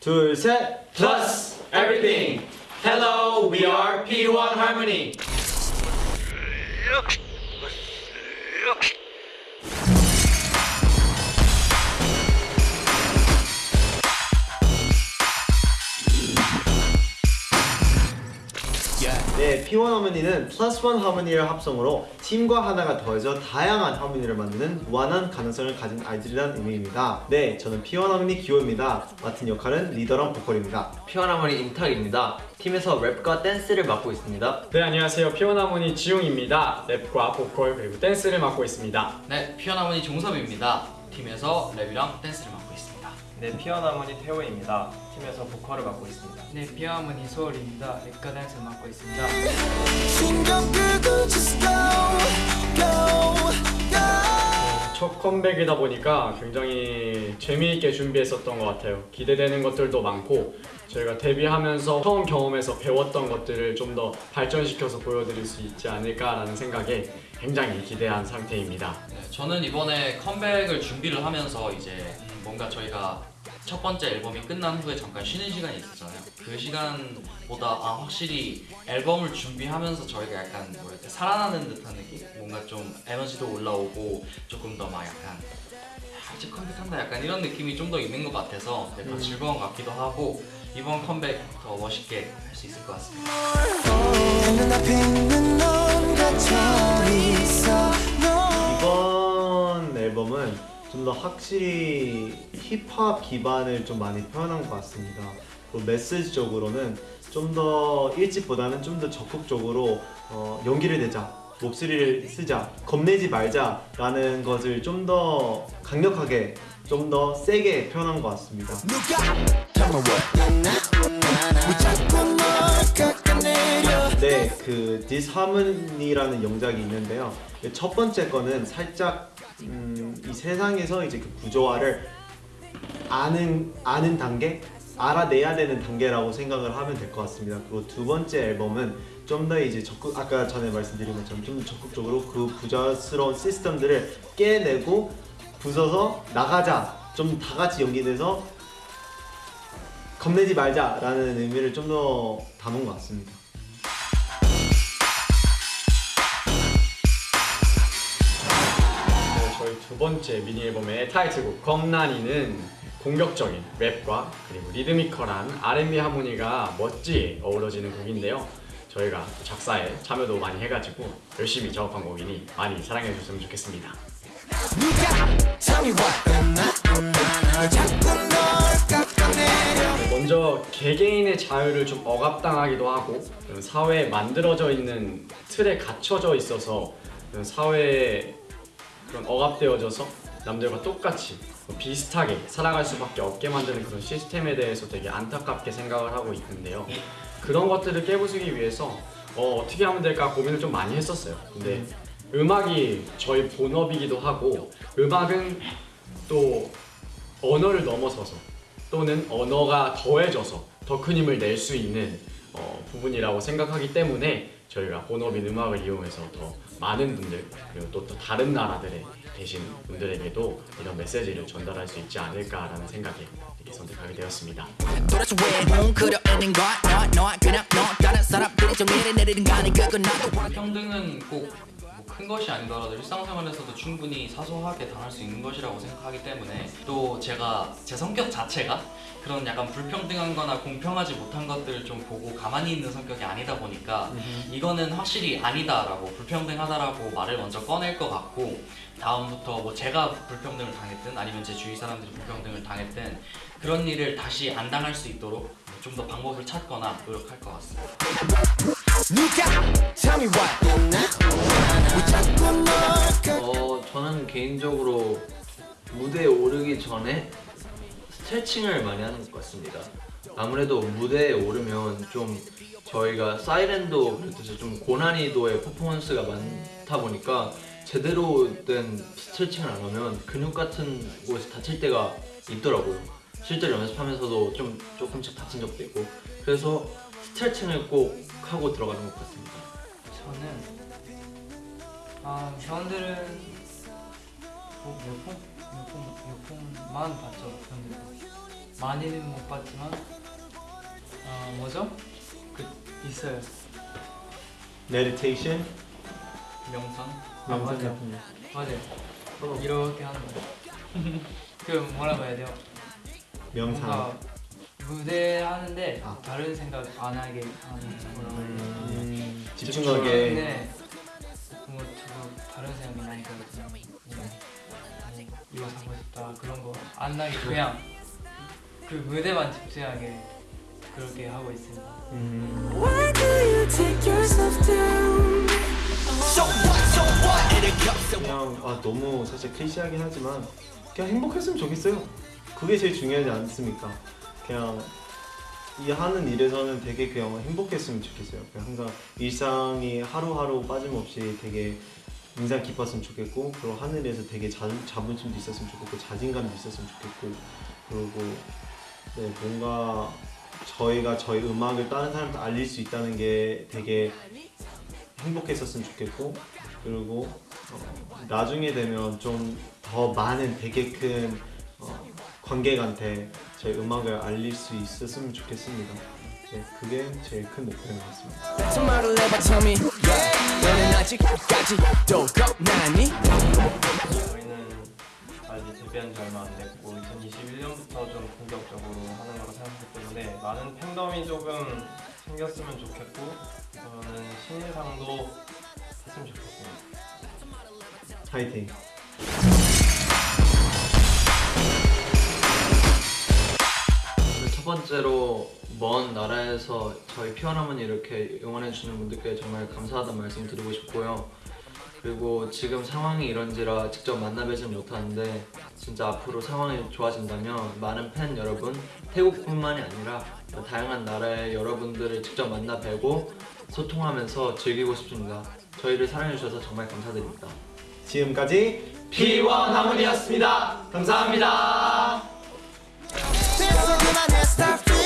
둘, 셋. Plus everything. Hello, we are P1 Harmony. P1 하모니는 플러스 원 하모니를 합성으로 팀과 하나가 더해져 다양한 하모니를 만드는 무한한 가능성을 가진 아이들이라는 의미입니다. 네, 저는 P1 하모니 기호입니다. 맡은 역할은 리더랑 보컬입니다. 피어나머니 임탁입니다. 팀에서 랩과 댄스를 맡고 있습니다. 네 안녕하세요 P1Harmony 지웅입니다 랩과 보컬 그리고 댄스를 맡고 있습니다 네, P1Harmony 종섭입니다. 팀에서 랩이랑 댄스를 맡고 있습니다. 네, P1Harmony 테오입니다. 팀에서 보컬을 맡고 있습니다. 네, P1Harmony 소울입니다. 랩과 댄스 맡고 있습니다. go 첫 컴백이다 보니까 굉장히 재미있게 준비했었던 것 같아요 기대되는 것들도 많고 저희가 데뷔하면서 처음 경험해서 배웠던 것들을 좀 더 발전시켜서 보여드릴 수 있지 않을까라는 생각에 굉장히 기대한 상태입니다 네, 저는 이번에 컴백을 준비를 하면서 이제 뭔가 저희가 첫 번째 앨범이 끝난 후에 잠깐 쉬는 시간이 있었잖아요. 그 시간보다 아 확실히 앨범을 준비하면서 저희가 약간 뭐랄까 살아나는 듯한 느낌? 뭔가 좀 에너지도 올라오고 조금 더 막 약간 아, 이제 컴백한다 약간 이런 느낌이 좀 더 있는 것 같아서 네, 더 즐거운 것 같기도 하고 이번 컴백 더 멋있게 할 수 있을 것 같습니다. 이번 앨범은 좀 더 확실히 힙합 기반을 좀 많이 표현한 것 같습니다. 그리고 메시지적으로는 좀 더 일찍보다는 좀 더 적극적으로 어, 용기를 내자, 목소리를 쓰자, 겁내지 말자 라는 것을 좀 더 강력하게, 좀 더 세게 표현한 것 같습니다. 네, 그 디스하모니라는 영작이 있는데요. 첫 번째 거는 살짝 음, 이 세상에서 이제 그 구조화를 아는 아는 단계, 알아내야 되는 단계라고 생각을 하면 될 것 같습니다. 그리고 두 번째 앨범은 좀 더 이제 적극 아까 전에 말씀드린 것처럼 좀 더 적극적으로 그 부자스러운 시스템들을 깨내고 부숴서 나가자. 좀 다 같이 연기돼서 겁내지 말자 라는 의미를 좀 더 담은 것 같습니다. 번째 미니 앨범의 타이틀곡 겁난이는 공격적인 랩과 그리고 리드미컬한 R&B 하모니가 멋지게 어우러지는 곡인데요. 저희가 작사에 참여도 많이 해가지고 열심히 작업한 곡이니 많이 사랑해 주셨으면 좋겠습니다. 먼저 개개인의 자유를 좀 억압당하기도 하고 사회에 만들어져 있는 틀에 갇혀져 있어서 사회에 그런 억압되어져서 남들과 똑같이 비슷하게 살아갈 수밖에 없게 만드는 그런 시스템에 대해서 되게 안타깝게 생각을 하고 있는데요. 그런 것들을 깨부수기 위해서 어, 떻게 하면 될까 고민을 좀 많이 했었어요. 근데 음악이 저희 본업이기도 하고 음악은 또 언어를 넘어서서 또는 언어가 더해져서 더 큰 힘을 낼 수 있는 어, 부분이라고 생각하기 때문에 저희가 본업인 음악을 이용해서 더 많은 분들 그리고 또, 또 다른 나라들의 계신 분들에게도 이런 메시지를 전달할 수 있지 않을까라는 생각에 이렇게 선택하게 되었습니다. 평등은 꼭 큰 것이 아니더라도 일상생활에서도 충분히 사소하게 당할 수 있는 것이라고 생각하기 때문에 또 제가 제 성격 자체가 그런 약간 불평등한 거나 공평하지 못한 것들을 좀 보고 가만히 있는 성격이 아니다 보니까 이거는 확실히 아니다라고 불평등하다라고 말을 먼저 꺼낼 것 같고 다음부터 뭐 제가 불평등을 당했든 아니면 제 주위 사람들이 불평등을 당했든 그런 일을 다시 안 당할 수 있도록 좀 더 방법을 찾거나 노력할 것 같습니다. 무대에 오르기 전에 스트레칭을 많이 하는 것 같습니다. 아무래도 무대에 오르면 좀 저희가 사이렌도 그렇듯이 좀 고난이도의 퍼포먼스가 많다 보니까 제대로 된 스트레칭을 안 하면 근육 같은 곳에서 다칠 때가 있더라고요. 실제로 연습하면서도 좀 조금씩 다친 적도 있고 그래서 스트레칭을 꼭 하고 들어가는 것 같습니다. 저는 아 회원들은 뭐몇 번? 몇 번만 봤죠 회원들 많이는 못 봤지만 어 뭐죠? 그 있어요. meditation 명상 아, 맞아. 같은 거. 맞아요. 이렇게 하는 거. 그 뭐라고 해야 돼요? 명상 무대 하는데 아. 다른 생각 안 하게 하는 돼요? 음, 집중하게 네. 뭐 다른 생각이. 뭐, 뭐 이거 사고 싶다 그런 거 안 나게 그냥 그 무대만 집중하게 그렇게 하고 있습니다. 음? 그냥 아 너무 사실 클리시하긴 하지만 그냥 행복했으면 좋겠어요. 그게 제일 중요하지 않습니까? 그냥 이 하는 일에서는 되게 그냥 행복했으면 좋겠어요. 그냥 항상 일상이 하루하루 빠짐없이 되게 인상 깊었으면 좋겠고 그리고 하늘에서 되게 자, 자부심도 있었으면 좋겠고 자신감도 있었으면 좋겠고 그리고 네 뭔가 저희가 저희 음악을 다른 사람한테 알릴 수 있다는 게 되게 행복했었으면 좋겠고 그리고 어, 나중에 되면 좀 더 많은 되게 큰 어, 관객한테 제 음악을 알릴 수 있었으면 좋겠습니다. 네, 그게 제일 큰 겁나니 저희는 아직 데뷔한 지 얼마 안 됐고 2021년부터 좀 본격적으로 하는 거라 생각하기 때문에 많은 팬덤이 조금 생겼으면 좋겠고 저는 신인상도 했으면 좋겠습니다. 파이팅! 번째로 먼 나라에서 저희 피어나머니 이렇게 응원해 주시는 분들께 정말 감사하다는 말씀 드리고 싶고요. 그리고 지금 상황이 이런지라 직접 만나 뵈진 못하는데 진짜 앞으로 상황이 좋아진다면 많은 팬 여러분 태국뿐만이 아니라 다양한 나라의 여러분들을 직접 만나 뵈고 소통하면서 즐기고 싶습니다. 저희를 사랑해 주셔서 정말 감사드립니다. 지금까지 P1 하모니였습니다. 감사합니다. Pensando na minha starfish.